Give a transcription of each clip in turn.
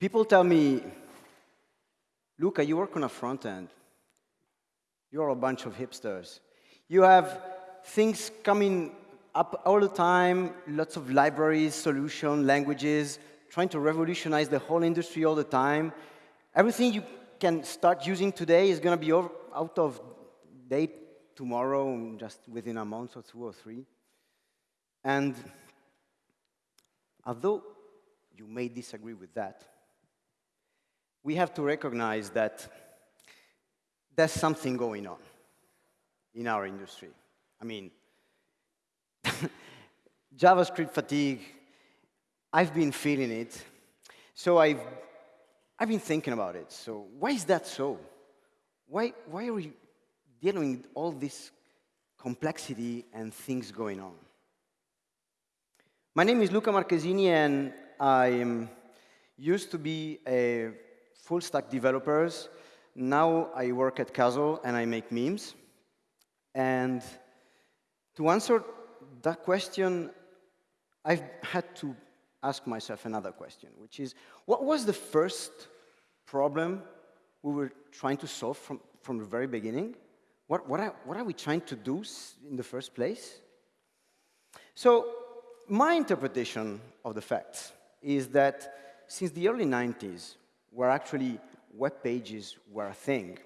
People tell me, Luca, you work on a front end. You're a bunch of hipsters. You have things coming up all the time, lots of libraries, solutions, languages, trying to revolutionize the whole industry all the time. Everything you can start using today is going to be over, out of date tomorrow, just within a month or two or three. And although you may disagree with that, we have to recognize that there's something going on in our industry. I mean, JavaScript fatigue, I've been feeling it. So I've, I've been thinking about it. So why is that so? Why, why are we dealing with all this complexity and things going on? My name is Luca Marchesini, and I used to be a full stack developers. Now I work at Castle, and I make memes. And to answer that question, I've had to ask myself another question, which is, what was the first problem we were trying to solve from, from the very beginning? What, what, are, what are we trying to do in the first place? So my interpretation of the facts is that since the early 90s, where actually web pages were a thing,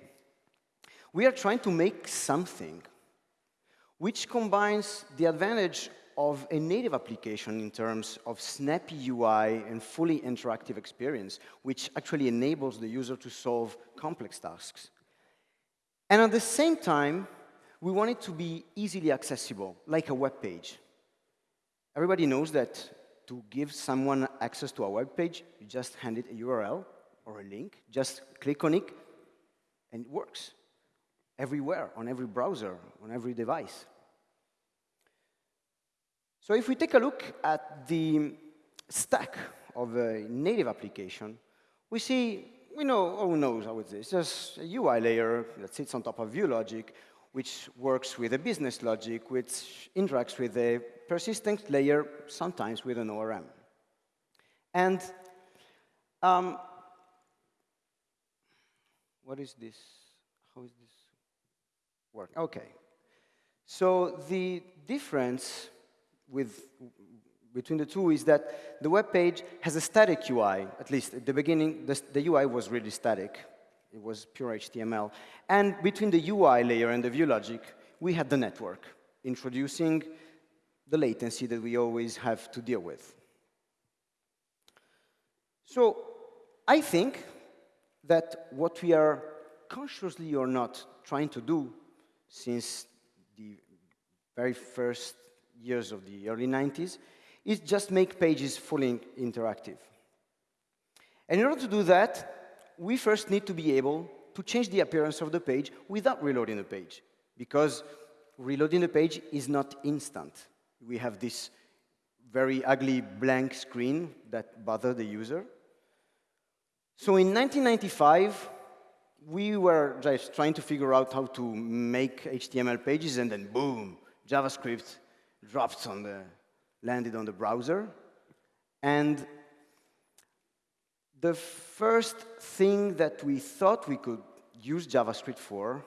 we are trying to make something which combines the advantage of a native application in terms of snappy UI and fully interactive experience, which actually enables the user to solve complex tasks. And at the same time, we want it to be easily accessible, like a web page. Everybody knows that to give someone access to a web page, you just hand it a URL or a link, just click on it, and it works everywhere, on every browser, on every device. So if we take a look at the stack of a native application, we see, we know, oh knows how it's just a UI layer that sits on top of view logic, which works with a business logic, which interacts with a persistent layer, sometimes with an ORM. And um, what is this? How is this work? OK. So the difference with, between the two is that the web page has a static UI, at least at the beginning, the, the UI was really static. It was pure HTML. And between the UI layer and the view logic, we had the network, introducing the latency that we always have to deal with. So I think that what we are consciously or not trying to do since the very first years of the early 90s, is just make pages fully interactive. And in order to do that, we first need to be able to change the appearance of the page without reloading the page, because reloading the page is not instant. We have this very ugly blank screen that bothers the user. So in 1995, we were just trying to figure out how to make HTML pages, and then boom, JavaScript dropped on the, landed on the browser. And the first thing that we thought we could use JavaScript for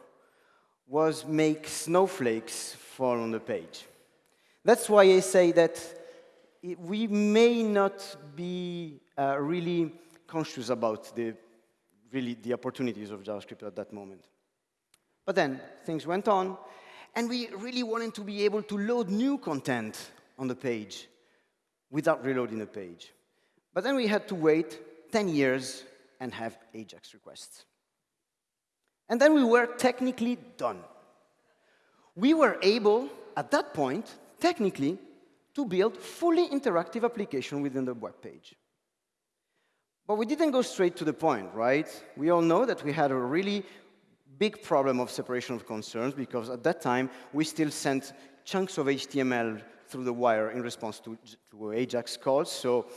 was make snowflakes fall on the page. That's why I say that we may not be uh, really conscious about the, really the opportunities of JavaScript at that moment. But then things went on, and we really wanted to be able to load new content on the page without reloading the page. But then we had to wait 10 years and have AJAX requests. And then we were technically done. We were able, at that point, technically, to build fully interactive application within the web page. But we didn't go straight to the point, right? We all know that we had a really big problem of separation of concerns because at that time, we still sent chunks of HTML through the wire in response to, to AJAX calls. So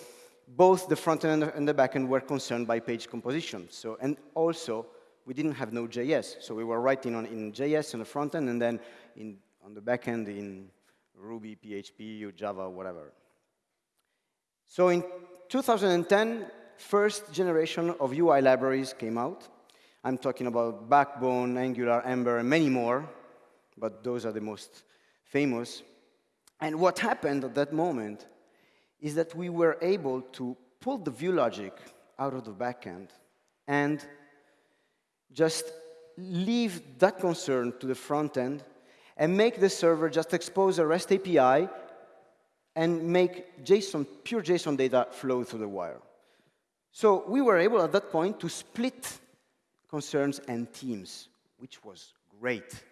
both the front end and the back end were concerned by page composition. So, and also, we didn't have Node.js. So we were writing on, in JS on the front end, and then in, on the back end in Ruby, PHP, or Java, whatever. So in 2010, first generation of UI libraries came out. I'm talking about Backbone, Angular, Ember, and many more, but those are the most famous. And what happened at that moment is that we were able to pull the view logic out of the backend and just leave that concern to the front end and make the server just expose a REST API and make JSON, pure JSON data flow through the wire. So we were able at that point to split concerns and teams, which was great.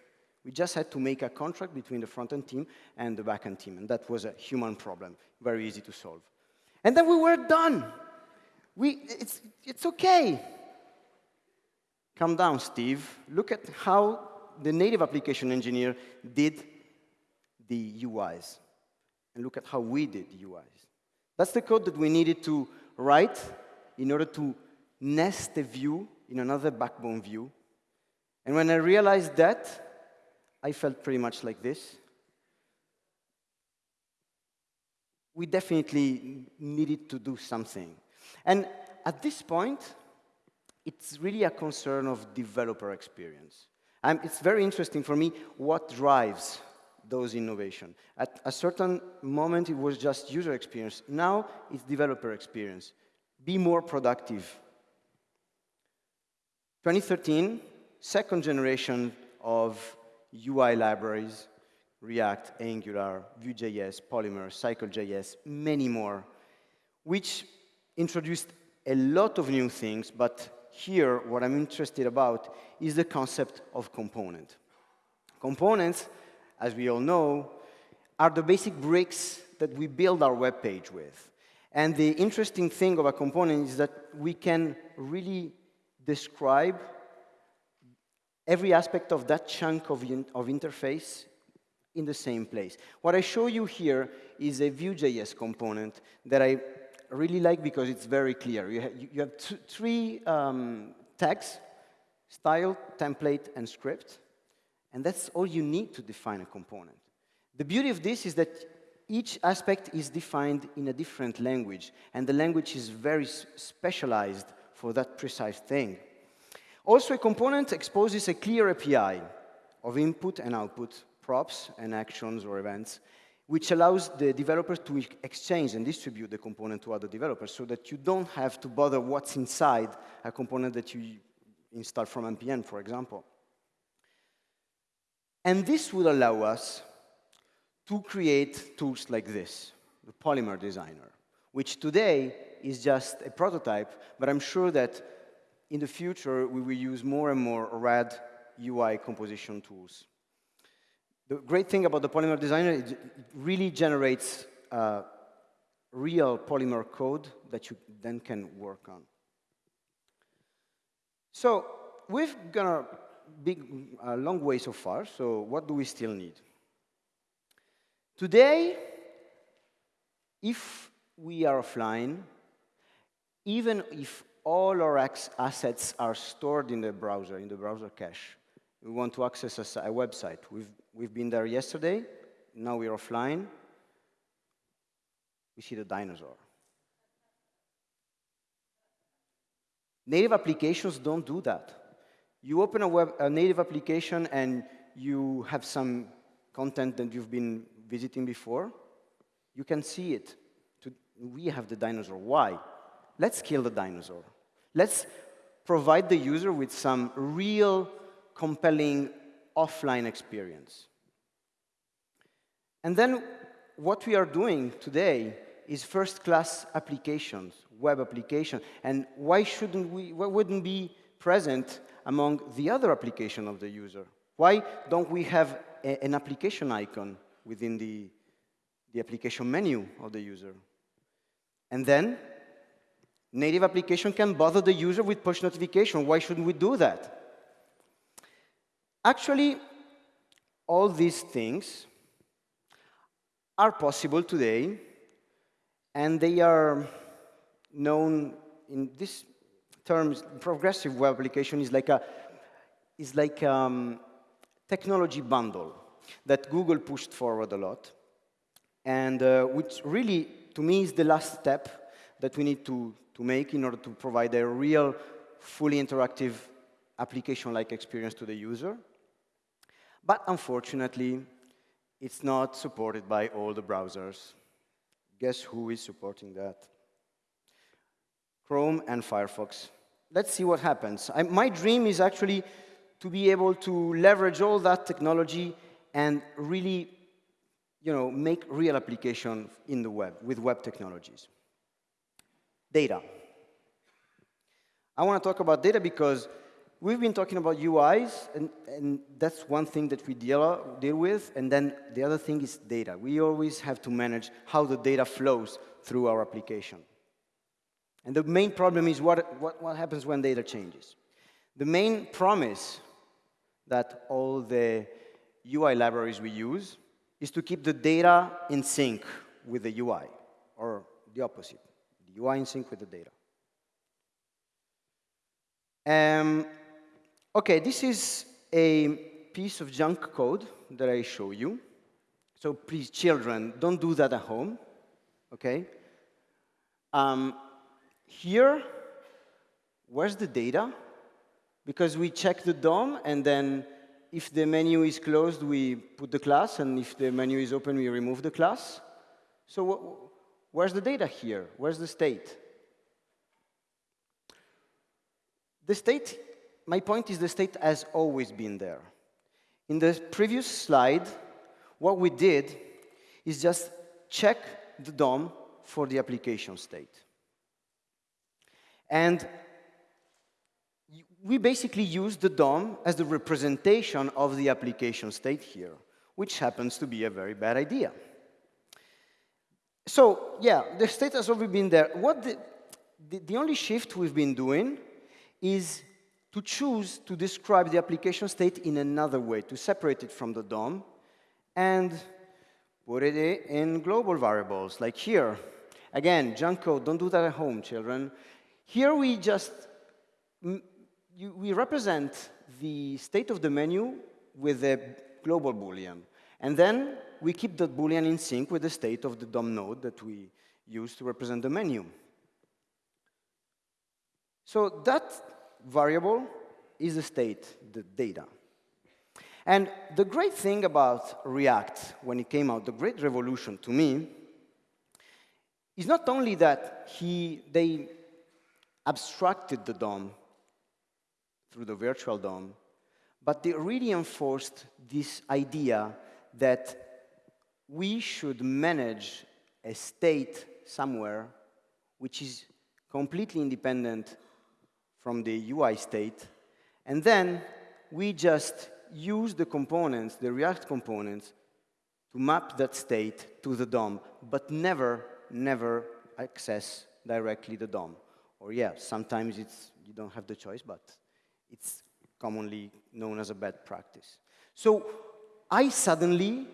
We just had to make a contract between the front-end team and the back-end team, and that was a human problem, very easy to solve. And then we were done. We, it's, it's OK. Calm down, Steve. Look at how the native application engineer did the UIs. And look at how we did the UIs. That's the code that we needed to write in order to nest the view in another backbone view. And when I realized that, I felt pretty much like this. We definitely needed to do something. And at this point, it's really a concern of developer experience. And it's very interesting for me what drives those innovation. At a certain moment, it was just user experience. Now, it's developer experience. Be more productive. 2013, second generation of UI libraries, React, Angular, Vue.js, Polymer, Cycle.js, many more, which introduced a lot of new things, but here, what I'm interested about is the concept of component. Components, as we all know, are the basic bricks that we build our web page with. And the interesting thing of a component is that we can really describe every aspect of that chunk of, of interface in the same place. What I show you here is a Vue.js component that I really like because it's very clear. You, ha you have three um, tags, style, template, and script. And that's all you need to define a component. The beauty of this is that each aspect is defined in a different language, and the language is very specialized for that precise thing. Also, a component exposes a clear API of input and output, props and actions or events, which allows the developers to exchange and distribute the component to other developers so that you don't have to bother what's inside a component that you install from NPM, for example. And this would allow us to create tools like this, the Polymer Designer, which today is just a prototype, but I'm sure that in the future we will use more and more RAD UI composition tools. The great thing about the Polymer Designer is it really generates uh, real Polymer code that you then can work on. So we've gone a big, a long way so far, so what do we still need? Today, if we are offline, even if all our assets are stored in the browser, in the browser cache, we want to access a, a website. We've, we've been there yesterday. Now we're offline. We see the dinosaur. Native applications don't do that. You open a, web, a native application and you have some content that you've been visiting before. You can see it. We have the dinosaur. Why? Let's kill the dinosaur. Let's provide the user with some real compelling offline experience. And then what we are doing today is first-class applications, web applications. And why shouldn't we, why wouldn't be present among the other application of the user? Why don't we have a, an application icon within the, the application menu of the user? And then native application can bother the user with push notification. Why shouldn't we do that? Actually, all these things are possible today, and they are known in this terms. Progressive web application is like a is like um, technology bundle that Google pushed forward a lot, and uh, which really, to me, is the last step that we need to, to make in order to provide a real, fully interactive application-like experience to the user. But unfortunately, it's not supported by all the browsers. Guess who is supporting that? Chrome and Firefox. Let's see what happens. I, my dream is actually to be able to leverage all that technology and really you know, make real application in the web with web technologies. Data. I want to talk about data because we've been talking about UIs, and, and that's one thing that we deal, deal with, and then the other thing is data. We always have to manage how the data flows through our application. And the main problem is what, what, what happens when data changes. The main promise that all the UI libraries we use is to keep the data in sync with the UI, or the opposite, the UI in sync with the data. Um, okay, this is a piece of junk code that I show you. So please, children, don't do that at home, okay? Um, here, where's the data? Because we check the DOM, and then if the menu is closed, we put the class, and if the menu is open, we remove the class. So where's the data here? Where's the state? The state, my point is the state has always been there. In the previous slide, what we did is just check the DOM for the application state. And we basically use the DOM as the representation of the application state here, which happens to be a very bad idea. So, yeah, the state has already been there. What the, the, the only shift we've been doing is to choose to describe the application state in another way, to separate it from the DOM and put it in global variables, like here. Again, junk code, don't do that at home, children. Here we just you, we represent the state of the menu with a global Boolean. And then we keep that Boolean in sync with the state of the DOM node that we use to represent the menu. So that variable is the state, the data. And the great thing about React, when it came out, the great revolution to me, is not only that he, they abstracted the DOM through the virtual DOM, but they really enforced this idea that we should manage a state somewhere which is completely independent from the UI state, and then we just use the components, the React components, to map that state to the DOM, but never, never access directly the DOM. Or yeah, sometimes it's, you don't have the choice, but it's commonly known as a bad practice. So I suddenly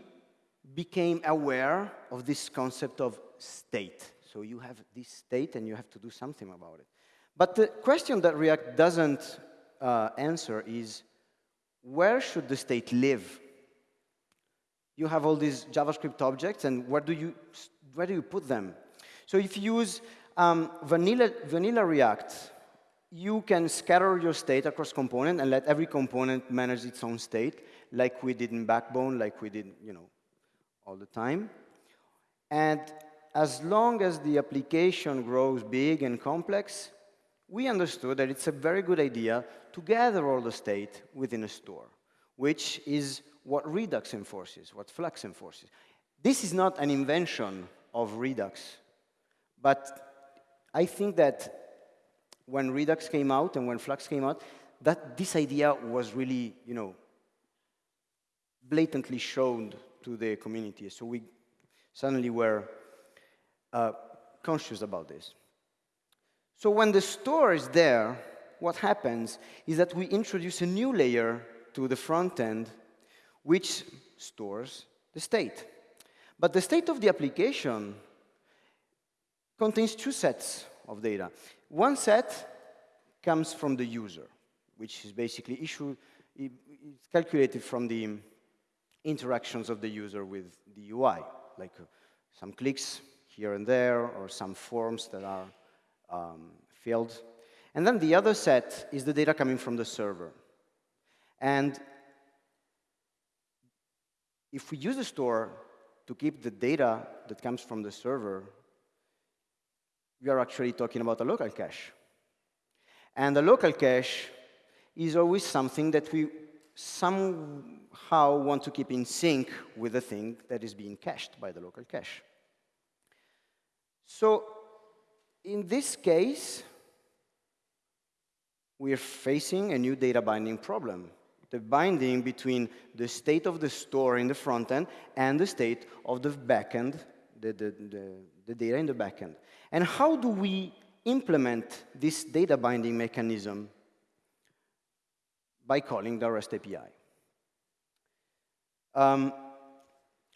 became aware of this concept of state. So you have this state and you have to do something about it. But the question that React doesn't uh, answer is, where should the state live? You have all these JavaScript objects, and where do you, where do you put them? So if you use um, vanilla, vanilla React, you can scatter your state across component and let every component manage its own state, like we did in Backbone, like we did, you know, all the time. And as long as the application grows big and complex, we understood that it's a very good idea to gather all the state within a store, which is what Redux enforces, what Flux enforces. This is not an invention of Redux, but I think that when Redux came out and when Flux came out, that this idea was really, you know, blatantly shown to the community. So we suddenly were uh, conscious about this. So when the store is there, what happens is that we introduce a new layer to the front end, which stores the state. But the state of the application contains two sets of data. One set comes from the user, which is basically issue, it's calculated from the interactions of the user with the UI, like uh, some clicks here and there, or some forms that are um, fields. And then the other set is the data coming from the server. And if we use the store to keep the data that comes from the server, we are actually talking about a local cache. And the local cache is always something that we somehow want to keep in sync with the thing that is being cached by the local cache. So in this case, we are facing a new data binding problem. The binding between the state of the store in the front end and the state of the backend, the, the, the, the data in the backend. And how do we implement this data binding mechanism? By calling the REST API. Um,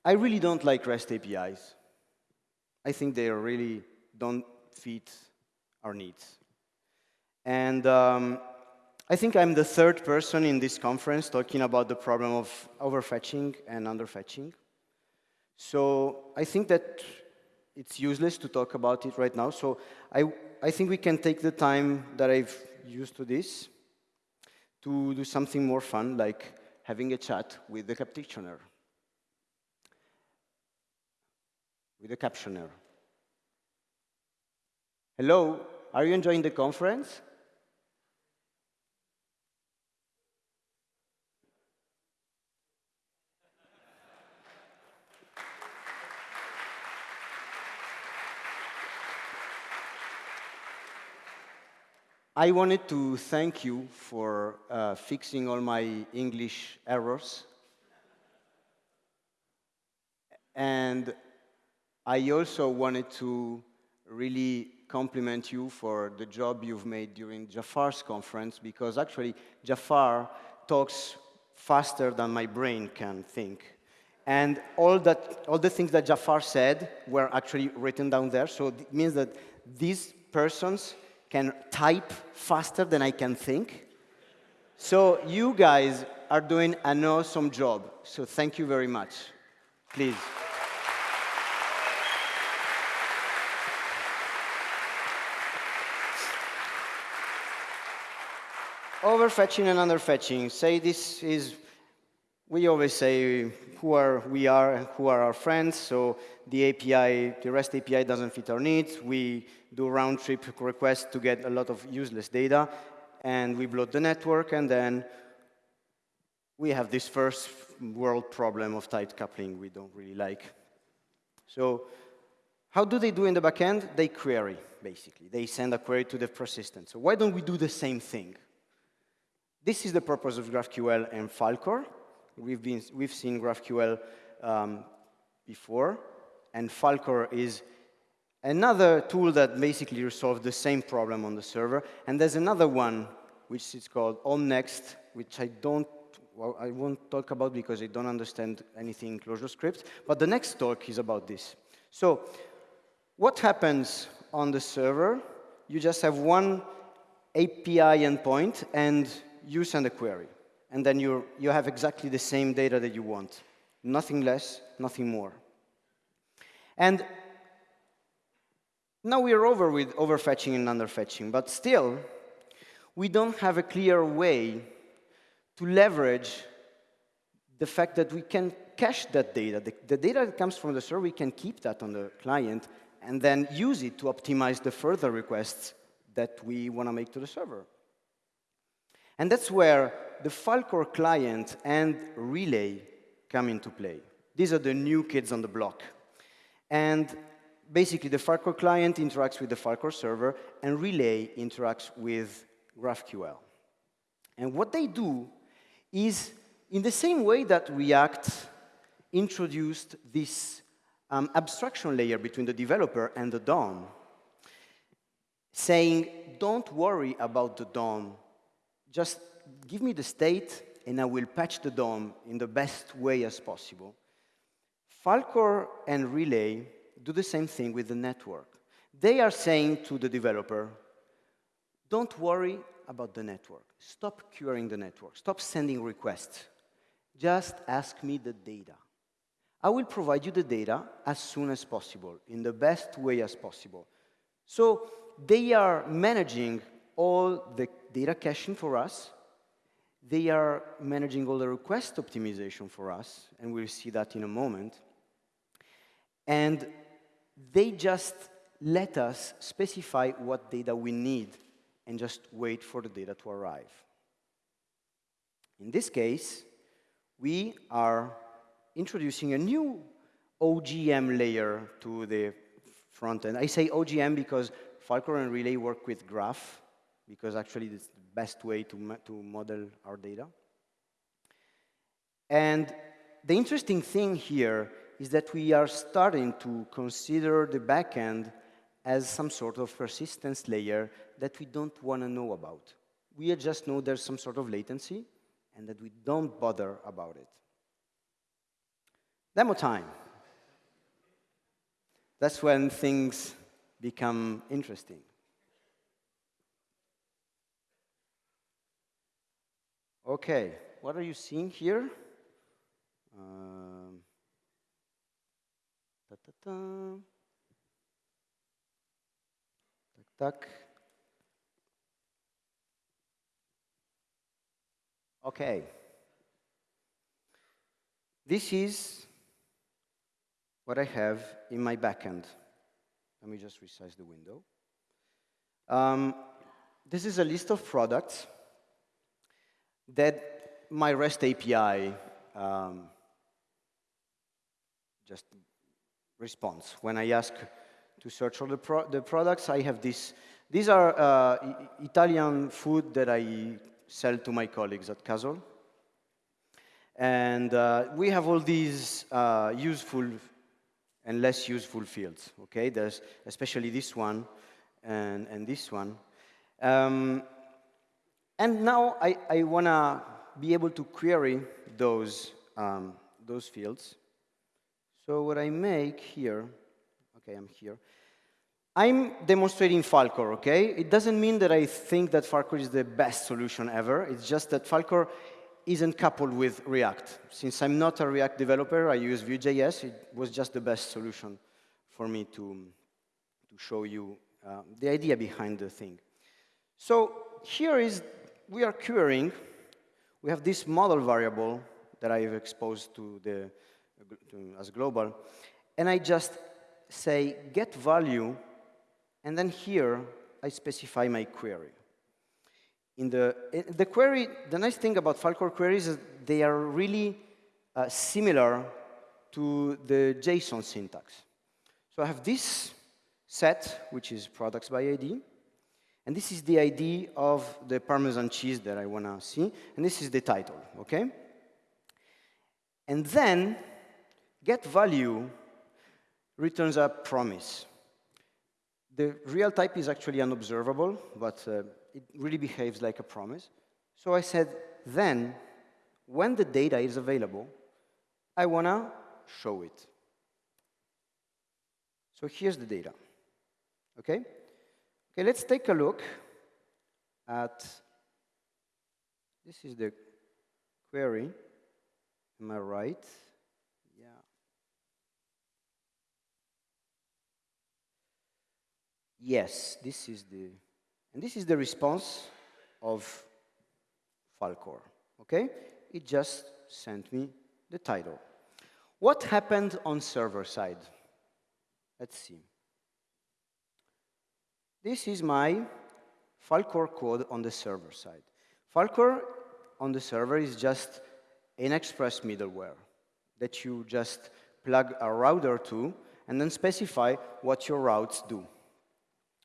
I really don't like REST APIs. I think they really don't fit our needs. And um, I think I'm the third person in this conference talking about the problem of overfetching and underfetching. So I think that it's useless to talk about it right now. So I, I think we can take the time that I've used to this to do something more fun, like having a chat with the captioner. With the captioner. Hello, are you enjoying the conference? I wanted to thank you for uh, fixing all my English errors. And I also wanted to really compliment you for the job you've made during Jafar's conference, because actually Jafar talks faster than my brain can think. And all, that, all the things that Jafar said were actually written down there, so it means that these persons can type faster than I can think. So you guys are doing an awesome job. So thank you very much. Please. Overfetching and underfetching. Say this is, we always say who are we are and who are our friends. So the API, the REST API doesn't fit our needs. We do round-trip requests to get a lot of useless data, and we bloat the network, and then we have this first world problem of tight coupling we don't really like. So how do they do in the backend? They query, basically. They send a query to the persistent. So why don't we do the same thing? This is the purpose of GraphQL and Falcor. We've, been, we've seen GraphQL um, before, and Falcor is another tool that basically resolves the same problem on the server. And there's another one, which is called Om Next, which I don't, well, I won't talk about because I don't understand anything in ClojureScript. But the next talk is about this. So what happens on the server? You just have one API endpoint, and you send a query. And then you you have exactly the same data that you want. Nothing less, nothing more. And now we are over with overfetching and underfetching, but still, we don't have a clear way to leverage the fact that we can cache that data. The, the, data that comes from the server, we can keep that on the client and then use it to optimize the further requests that we want to make to the server. And that's where the Falcor client and Relay come into play. These are the new kids on the block. And basically, the Falcor client interacts with the Falcor server, and Relay interacts with GraphQL. And what they do is, in the same way that React introduced this um, abstraction layer between the developer and the DOM, saying, don't worry about the DOM, just give me the state, and I will patch the DOM in the best way as possible. Falcor and Relay do the same thing with the network. They are saying to the developer, don't worry about the network. Stop querying the network. Stop sending requests. Just ask me the data. I will provide you the data as soon as possible, in the best way as possible. So they are managing all the data caching for us. They are managing all the request optimization for us, and we'll see that in a moment. And they just let us specify what data we need and just wait for the data to arrive. In this case, we are introducing a new OGM layer to the front end. I say OGM because Falcor and Relay work with graph, because actually it's the best way to, to model our data. And the interesting thing here is that we are starting to consider the backend as some sort of persistence layer that we don't want to know about. We just know there's some sort of latency and that we don't bother about it. Demo time. That's when things become interesting. Okay, what are you seeing here? Um, Okay. This is what I have in my backend. Let me just resize the window. Um, this is a list of products that my REST API um, just responds. When I ask to search for the, pro the products, I have this. These are uh, Italian food that I sell to my colleagues at Castle. And uh, we have all these uh, useful and less useful fields, okay? There's especially this one and, and this one. Um, and now I, I want to be able to query those, um, those fields. So what I make here, okay, I'm here. I'm demonstrating Falcor, okay? It doesn't mean that I think that Falcor is the best solution ever. It's just that Falcor isn't coupled with React. Since I'm not a React developer, I use Vue.js. It was just the best solution for me to, to show you uh, the idea behind the thing. So here is, we are querying. We have this model variable that I've exposed to the, to, as global. And I just say get value, and then here I specify my query in the, in the query, the nice thing about Falcor queries is they are really uh, similar to the JSON syntax. So I have this set, which is products by ID, and this is the ID of the Parmesan cheese that I want to see, and this is the title, okay? And then get value returns a promise. The real type is actually unobservable, but uh, it really behaves like a promise. So I said, then, when the data is available, I want to show it. So here's the data. Okay? Okay, let's take a look at, this is the query. Am I right? Yeah. Yes, this is the and this is the response of Falcor, okay? It just sent me the title. What happened on server side? Let's see. This is my Falcor code on the server side. Falcor on the server is just an express middleware that you just plug a router to and then specify what your routes do.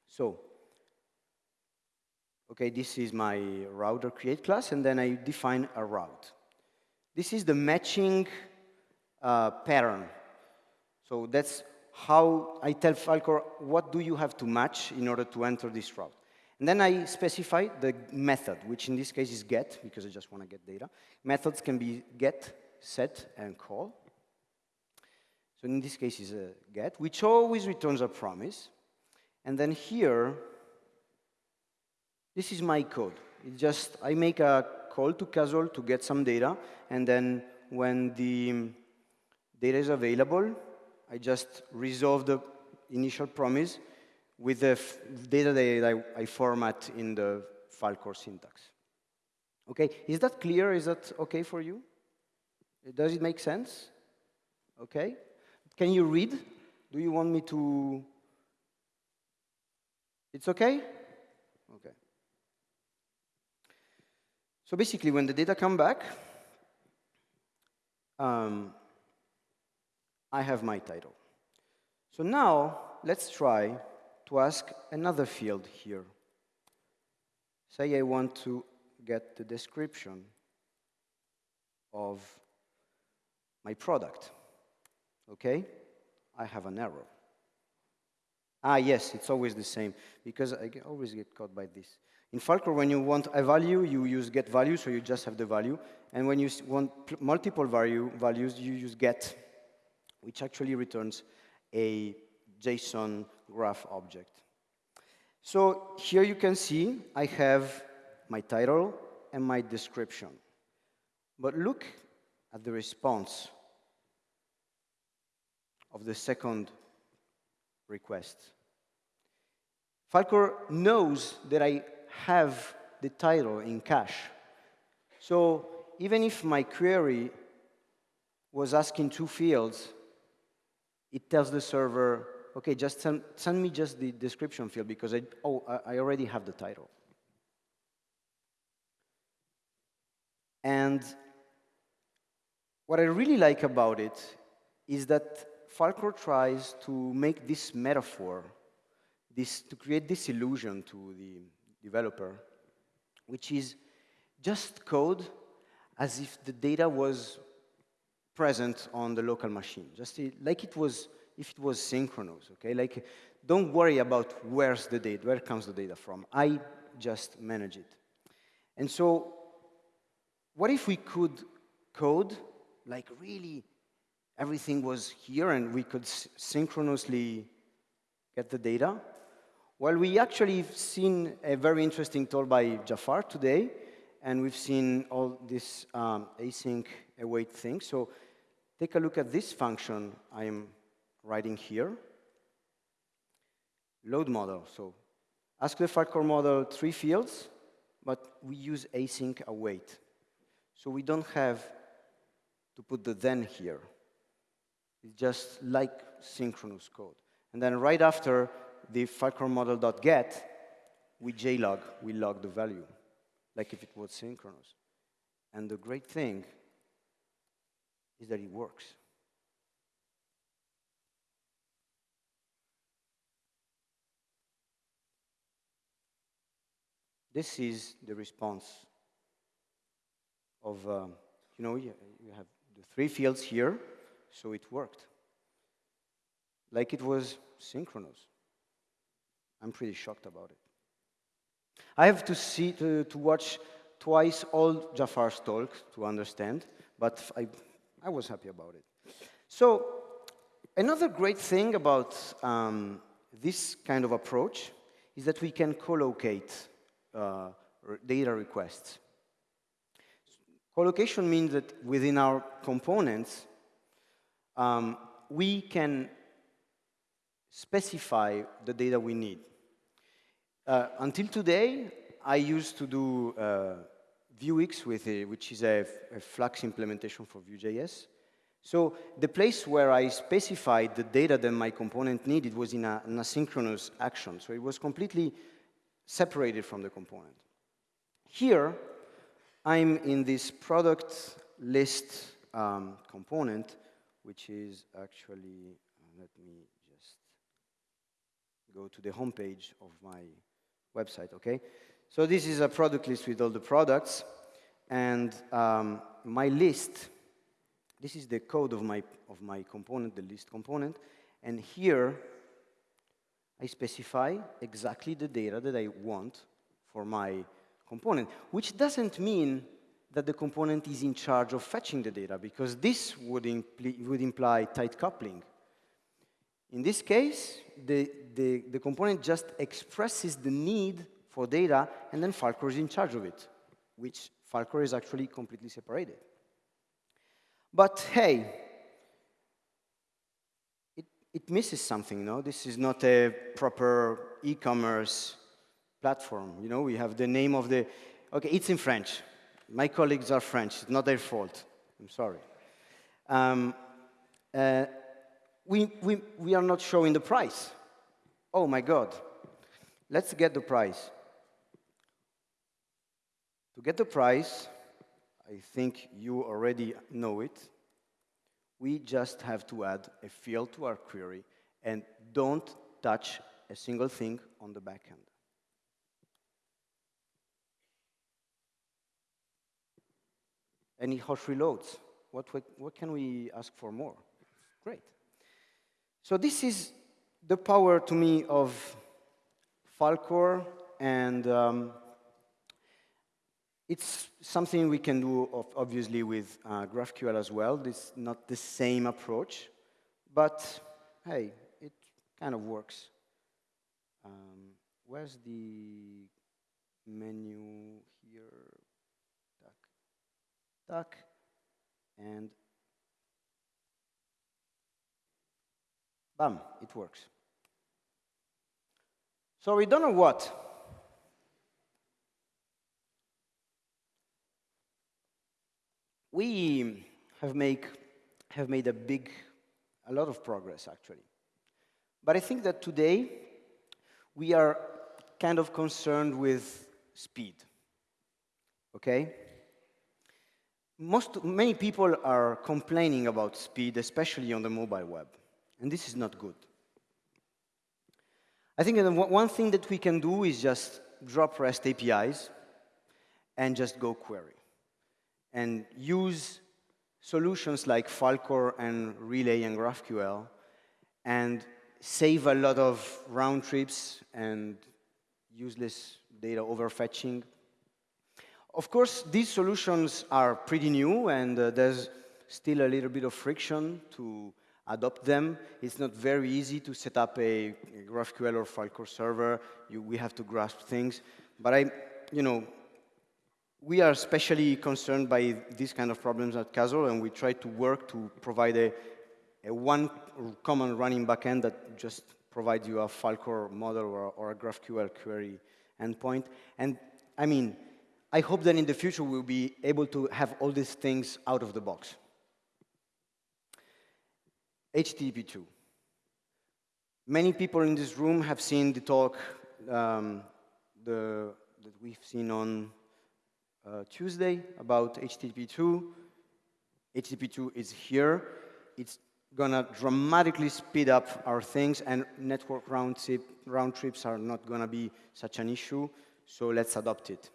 So Okay, this is my router create class, and then I define a route. This is the matching uh, pattern. So that's how I tell Falcor what do you have to match in order to enter this route. And then I specify the method, which in this case is get, because I just want to get data. Methods can be get, set, and call. So in this case is a get, which always returns a promise. And then here, this is my code. It just, I make a call to Castle to get some data, and then when the data is available, I just resolve the initial promise with the data that I, I format in the Falcor syntax. Okay, is that clear? Is that okay for you? Does it make sense? Okay. Can you read? Do you want me to? It's okay? Okay. So basically, when the data come back, um, I have my title. So now, let's try to ask another field here. Say I want to get the description of my product. Okay? I have an error. Ah, yes, it's always the same, because I always get caught by this. In Falcor, when you want a value, you use get value, so you just have the value. And when you want multiple value, values, you use get, which actually returns a JSON graph object. So here you can see I have my title and my description. But look at the response of the second request. Falcor knows that I have the title in cache. So even if my query was asking two fields, it tells the server, okay, just send, send me just the description field because I, oh, I already have the title. And what I really like about it is that Falcor tries to make this metaphor, this, to create this illusion to the developer, which is just code as if the data was present on the local machine, just like it was, if it was synchronous, okay? Like, don't worry about where's the data, where comes the data from. I just manage it. And so, what if we could code like really everything was here and we could synchronously get the data? Well, we actually seen a very interesting talk by Jafar today, and we've seen all this um, async await thing. So take a look at this function I'm writing here. Load model. So ask the Falcor model three fields, but we use async await. So we don't have to put the then here. It's just like synchronous code. And then right after the Falcor model.get, we JLog, we log the value, like if it was synchronous. And the great thing is that it works. This is the response of, um, you know, you, you have the three fields here, so it worked. Like it was synchronous. I'm pretty shocked about it. I have to see to, to watch twice all Jafar's talk to understand, but I, I was happy about it. So another great thing about um, this kind of approach is that we can co-locate uh, data requests. Co-location means that within our components, um, we can specify the data we need. Uh, until today, I used to do uh, Vuex, with a, which is a, a Flux implementation for Vue.js. So the place where I specified the data that my component needed was in a, an asynchronous action. So it was completely separated from the component. Here, I'm in this product list um, component, which is actually, let me just go to the homepage of my website, okay? So this is a product list with all the products. And um, my list, this is the code of my, of my component, the list component. And here, I specify exactly the data that I want for my component, which doesn't mean that the component is in charge of fetching the data, because this would, impl would imply tight coupling. In this case, the, the, the component just expresses the need for data, and then Falcor is in charge of it, which Falcor is actually completely separated. But hey, it, it misses something, no? This is not a proper e-commerce platform. You know, we have the name of the, okay, it's in French. My colleagues are French, it's not their fault. I'm sorry. Um, uh, we, we, we are not showing the price. Oh my God. Let's get the price. To get the price, I think you already know it. We just have to add a field to our query and don't touch a single thing on the backend. It hot reloads. What, what, what can we ask for more? Great. So this is the power to me of Falcor and um, it's something we can do, obviously, with uh, GraphQL as well. It's not the same approach, but hey, it kind of works. Um, where's the menu here? Duck, duck, and bam, it works. So we don't know what. We have, make, have made a big, a lot of progress, actually. But I think that today, we are kind of concerned with speed, okay? Most, many people are complaining about speed, especially on the mobile web, and this is not good. I think one thing that we can do is just drop REST APIs and just go query and use solutions like Falcor and Relay and GraphQL and save a lot of round trips and useless data overfetching. Of course, these solutions are pretty new and uh, there's still a little bit of friction to adopt them. It's not very easy to set up a, GraphQL or Falcor server. You, we have to grasp things. But I, you know, we are especially concerned by these kind of problems at Kuzzle, and we try to work to provide a, a one common running backend that just provides you a Falcor model or, or, a GraphQL query endpoint. And I mean, I hope that in the future we'll be able to have all these things out of the box. HTTP2. Many people in this room have seen the talk um, the, that we've seen on uh, Tuesday about HTTP2. HTTP2 is here. It's gonna dramatically speed up our things and network round, round trips are not gonna be such an issue, so let's adopt it.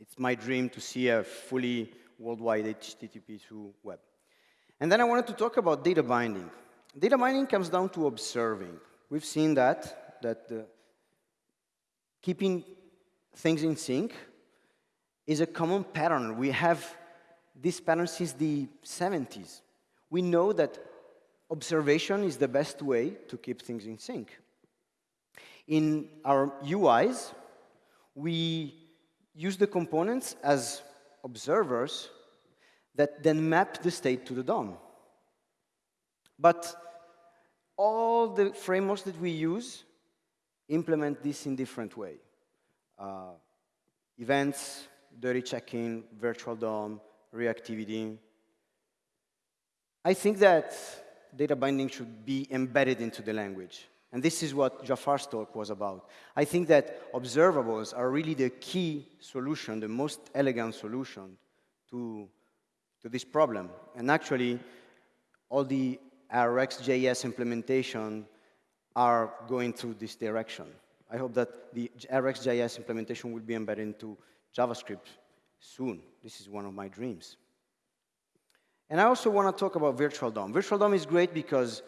It's my dream to see a fully worldwide HTTP2 web. And then I wanted to talk about data binding. Data binding comes down to observing. We've seen that, that uh, keeping things in sync is a common pattern. We have this pattern since the 70s. We know that observation is the best way to keep things in sync. In our UIs, we use the components as observers that then map the state to the DOM. But all the frameworks that we use implement this in different way. Uh, events, dirty checking, virtual DOM, reactivity. I think that data binding should be embedded into the language. And this is what Jafar's talk was about. I think that observables are really the key solution, the most elegant solution to, to this problem. And actually, all the RxJS implementation are going through this direction. I hope that the RxJS implementation will be embedded into JavaScript soon. This is one of my dreams. And I also want to talk about Virtual DOM. Virtual DOM is great because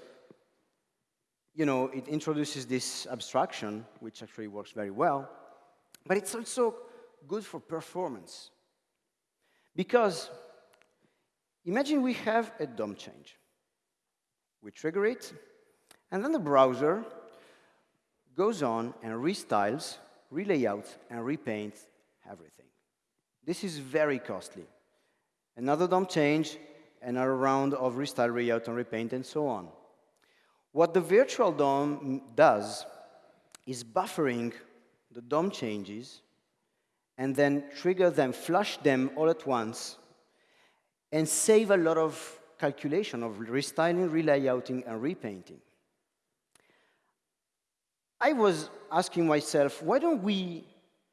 you know, it introduces this abstraction, which actually works very well, but it's also good for performance. Because imagine we have a DOM change. We trigger it, and then the browser goes on and restyles, relayouts, and repaints everything. This is very costly. Another DOM change, another round of restyle, reout, and repaint, and so on. What the virtual DOM does is buffering the DOM changes and then trigger them, flush them all at once, and save a lot of calculation of restyling, relayouting, and repainting. I was asking myself, why don't we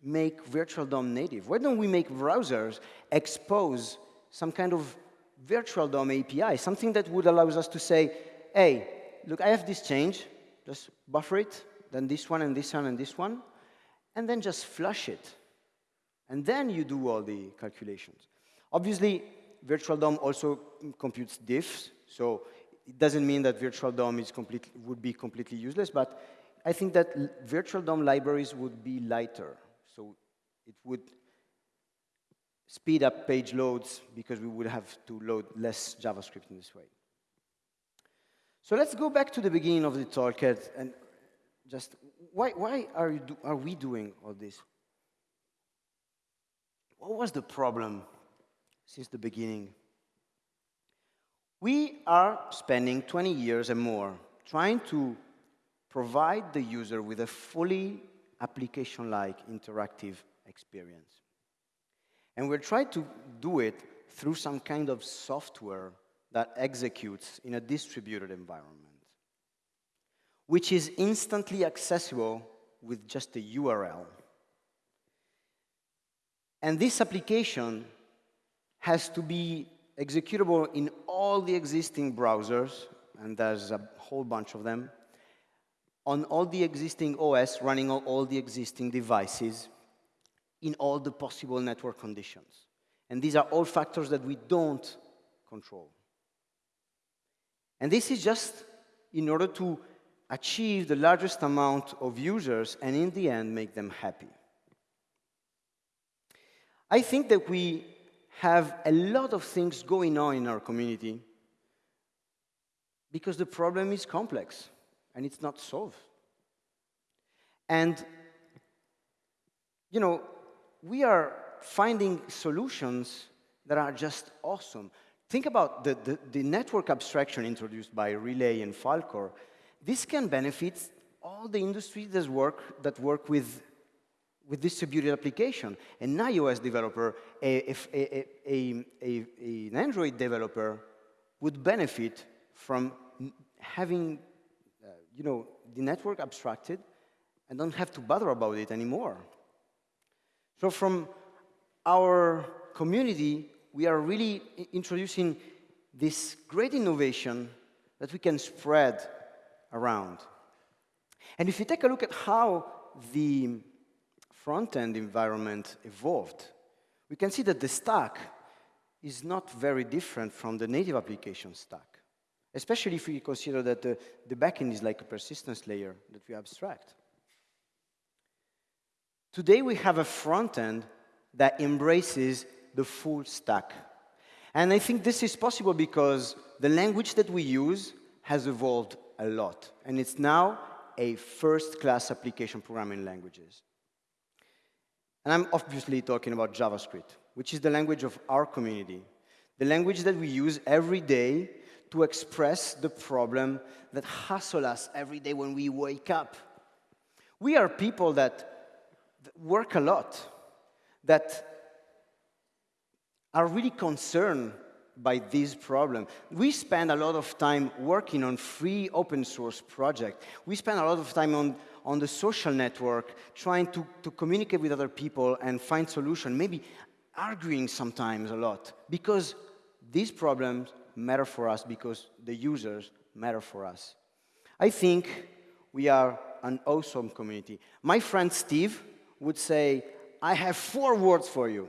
make virtual DOM native? Why don't we make browsers expose some kind of virtual DOM API, something that would allow us to say, hey, look, I have this change, just buffer it, then this one and this one and this one, and then just flush it. And then you do all the calculations. Obviously, virtual DOM also computes diffs, so it doesn't mean that virtual DOM is complete, would be completely useless, but I think that virtual DOM libraries would be lighter. So it would speed up page loads because we would have to load less JavaScript in this way. So let's go back to the beginning of the talk and just why, why are, you do, are we doing all this? What was the problem since the beginning? We are spending 20 years and more trying to provide the user with a fully application-like interactive experience. And we're trying to do it through some kind of software that executes in a distributed environment, which is instantly accessible with just a URL. And this application has to be executable in all the existing browsers, and there's a whole bunch of them, on all the existing OS running on all the existing devices in all the possible network conditions. And these are all factors that we don't control. And this is just in order to achieve the largest amount of users and in the end make them happy. I think that we have a lot of things going on in our community because the problem is complex and it's not solved. And, you know, we are finding solutions that are just awesome. Think about the, the, the, network abstraction introduced by Relay and Falcor. This can benefit all the industries that work, that work with, with distributed application. An iOS developer, a, a, a, an Android developer would benefit from having you know, the network abstracted and don't have to bother about it anymore. So from our community, we are really introducing this great innovation that we can spread around. And if you take a look at how the front-end environment evolved, we can see that the stack is not very different from the native application stack especially if we consider that the, the backend is like a persistence layer that we abstract. Today we have a front end that embraces the full stack. And I think this is possible because the language that we use has evolved a lot. And it's now a first-class application programming languages. And I'm obviously talking about JavaScript, which is the language of our community, the language that we use every day to express the problem that hassle us every day when we wake up. We are people that work a lot, that are really concerned by this problem. We spend a lot of time working on free open source projects. We spend a lot of time on, on the social network, trying to, to communicate with other people and find solutions, maybe arguing sometimes a lot, because these problems matter for us because the users matter for us. I think we are an awesome community. My friend Steve would say, I have four words for you.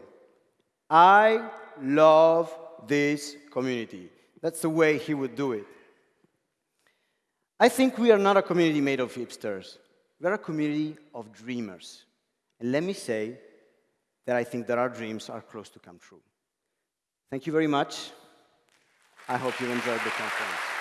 I love this community. That's the way he would do it. I think we are not a community made of hipsters. We're a community of dreamers. And let me say that I think that our dreams are close to come true. Thank you very much. I hope you enjoyed the conference.